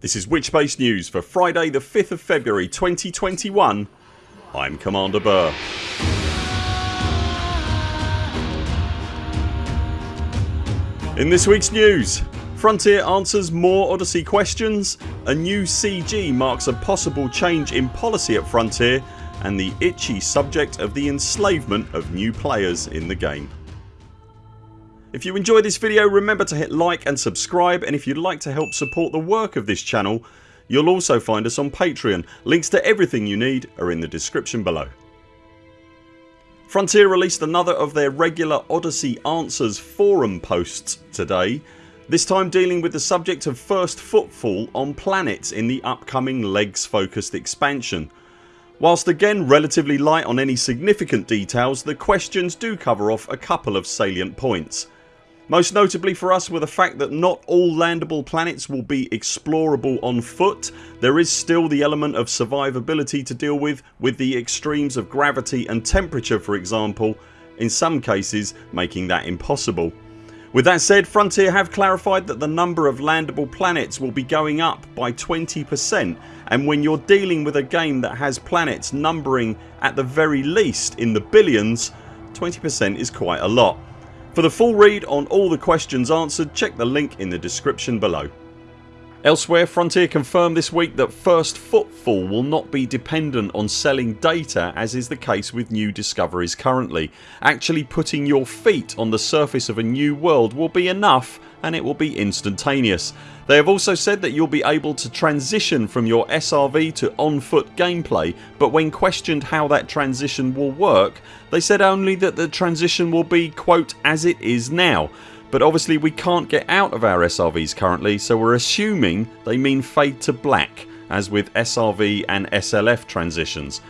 This is Witchbase News for Friday the 5th of February 2021 I'm Commander Burr. In this weeks news Frontier answers more Odyssey questions, a new CG marks a possible change in policy at Frontier and the itchy subject of the enslavement of new players in the game. If you enjoyed this video remember to hit like and subscribe and if you'd like to help support the work of this channel you'll also find us on Patreon. Links to everything you need are in the description below. Frontier released another of their regular Odyssey Answers forum posts today this time dealing with the subject of first footfall on planets in the upcoming LEGS focused expansion. Whilst again relatively light on any significant details the questions do cover off a couple of salient points. Most notably for us were the fact that not all landable planets will be explorable on foot. There is still the element of survivability to deal with with the extremes of gravity and temperature for example in some cases making that impossible. With that said Frontier have clarified that the number of landable planets will be going up by 20% and when you're dealing with a game that has planets numbering at the very least in the billions 20% is quite a lot. For the full read on all the questions answered check the link in the description below. Elsewhere Frontier confirmed this week that first footfall will not be dependent on selling data as is the case with new discoveries currently. Actually putting your feet on the surface of a new world will be enough and it will be instantaneous. They have also said that you'll be able to transition from your SRV to on foot gameplay but when questioned how that transition will work they said only that the transition will be quote as it is now but obviously we can't get out of our SRVs currently so we're assuming they mean fade to black as with SRV and SLF transitions.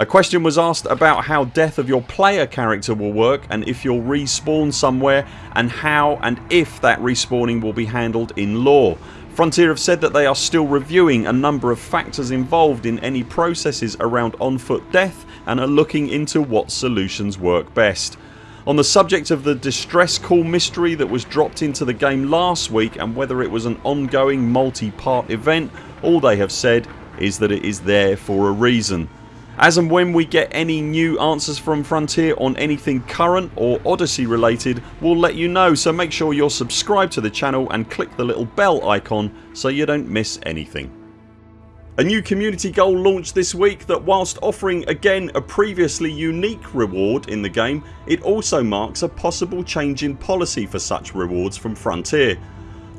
A question was asked about how death of your player character will work and if you'll respawn somewhere and how and if that respawning will be handled in lore. Frontier have said that they are still reviewing a number of factors involved in any processes around on foot death and are looking into what solutions work best. On the subject of the distress call mystery that was dropped into the game last week and whether it was an ongoing multi-part event all they have said is that it is there for a reason. As and when we get any new answers from Frontier on anything current or Odyssey related we'll let you know so make sure you're subscribed to the channel and click the little bell icon so you don't miss anything. A new community goal launched this week that whilst offering again a previously unique reward in the game it also marks a possible change in policy for such rewards from Frontier.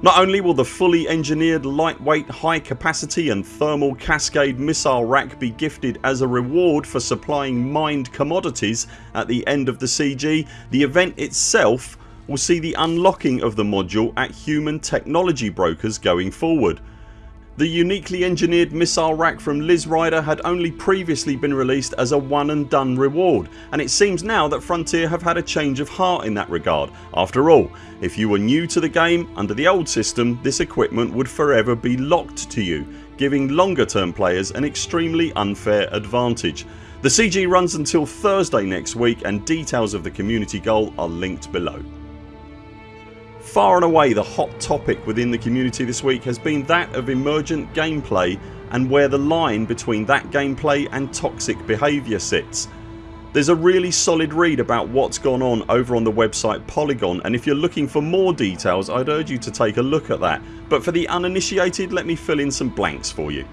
Not only will the fully engineered lightweight high capacity and thermal cascade missile rack be gifted as a reward for supplying mined commodities at the end of the CG, the event itself will see the unlocking of the module at human technology brokers going forward. The uniquely engineered missile rack from Liz Ryder had only previously been released as a one and done reward and it seems now that Frontier have had a change of heart in that regard. After all if you were new to the game under the old system this equipment would forever be locked to you giving longer term players an extremely unfair advantage. The CG runs until Thursday next week and details of the community goal are linked below. Far and away the hot topic within the community this week has been that of emergent gameplay and where the line between that gameplay and toxic behaviour sits. There's a really solid read about what's gone on over on the website Polygon and if you're looking for more details I'd urge you to take a look at that but for the uninitiated let me fill in some blanks for you.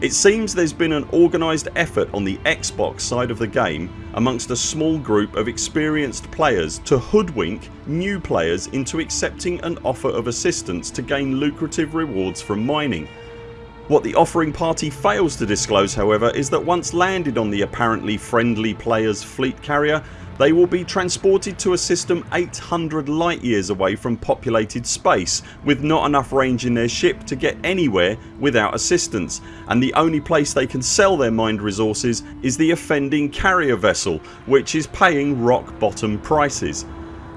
It seems there's been an organised effort on the Xbox side of the game amongst a small group of experienced players to hoodwink new players into accepting an offer of assistance to gain lucrative rewards from mining. What the offering party fails to disclose however is that once landed on the apparently friendly players fleet carrier they will be transported to a system 800 light years away from populated space with not enough range in their ship to get anywhere without assistance and the only place they can sell their mined resources is the offending carrier vessel which is paying rock bottom prices.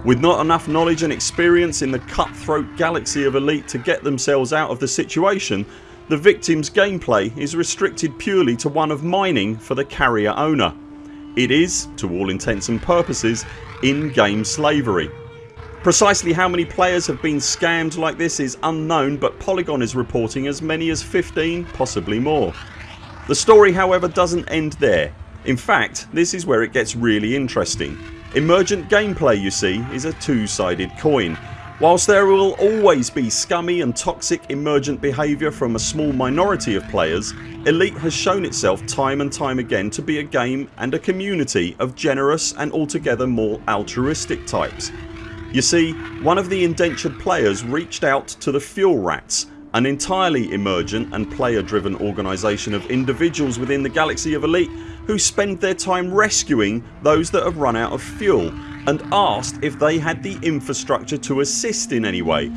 With not enough knowledge and experience in the cutthroat galaxy of elite to get themselves out of the situation the victims gameplay is restricted purely to one of mining for the carrier owner. It is, to all intents and purposes, in-game slavery. Precisely how many players have been scammed like this is unknown but Polygon is reporting as many as 15 possibly more. The story however doesn't end there. In fact this is where it gets really interesting. Emergent gameplay you see is a two sided coin. Whilst there will always be scummy and toxic emergent behaviour from a small minority of players Elite has shown itself time and time again to be a game and a community of generous and altogether more altruistic types. You see one of the indentured players reached out to the Fuel Rats an entirely emergent and player driven organisation of individuals within the galaxy of Elite who spend their time rescuing those that have run out of fuel and asked if they had the infrastructure to assist in any way.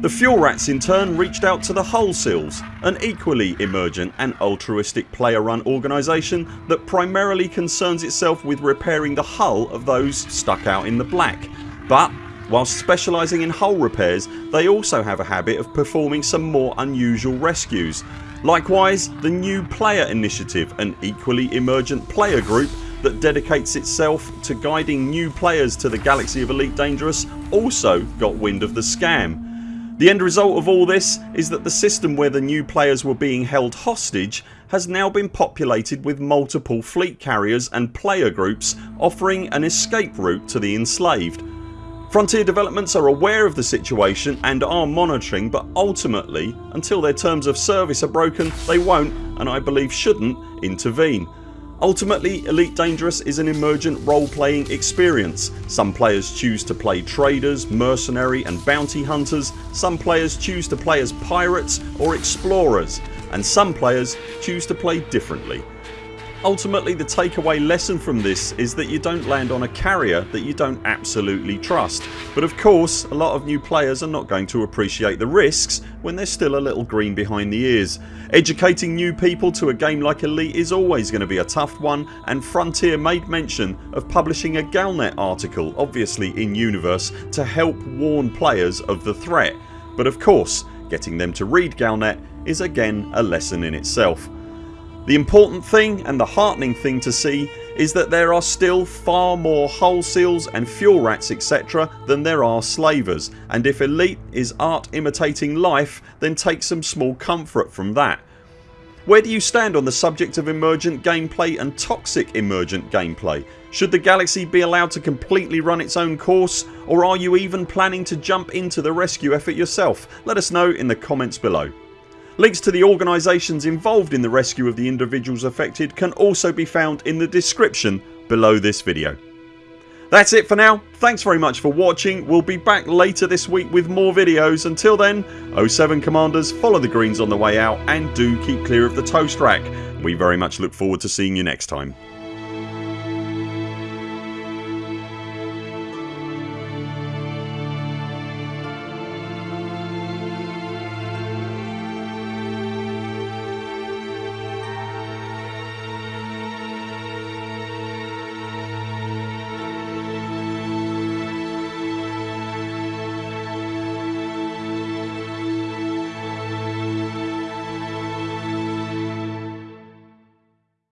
The Fuel Rats in turn reached out to the Hull Seals an equally emergent and altruistic player run organisation that primarily concerns itself with repairing the hull of those stuck out in the black but Whilst specialising in hull repairs they also have a habit of performing some more unusual rescues. Likewise the New Player Initiative an equally emergent player group that dedicates itself to guiding new players to the galaxy of Elite Dangerous also got wind of the scam. The end result of all this is that the system where the new players were being held hostage has now been populated with multiple fleet carriers and player groups offering an escape route to the enslaved. Frontier developments are aware of the situation and are monitoring but ultimately until their terms of service are broken they won't and I believe shouldn't intervene. Ultimately Elite Dangerous is an emergent role playing experience. Some players choose to play traders, mercenary and bounty hunters, some players choose to play as pirates or explorers and some players choose to play differently. Ultimately the takeaway lesson from this is that you don't land on a carrier that you don't absolutely trust but of course a lot of new players are not going to appreciate the risks when they're still a little green behind the ears. Educating new people to a game like Elite is always going to be a tough one and Frontier made mention of publishing a Galnet article obviously in universe to help warn players of the threat but of course getting them to read Galnet is again a lesson in itself. The important thing and the heartening thing to see is that there are still far more hull seals and fuel rats etc than there are slavers and if Elite is art imitating life then take some small comfort from that. Where do you stand on the subject of emergent gameplay and toxic emergent gameplay? Should the galaxy be allowed to completely run its own course or are you even planning to jump into the rescue effort yourself? Let us know in the comments below. Links to the organisations involved in the rescue of the individuals affected can also be found in the description below this video. That's it for now. Thanks very much for watching. We'll be back later this week with more videos. Until then 0 7 CMDRs follow the greens on the way out and do keep clear of the toast rack. We very much look forward to seeing you next time.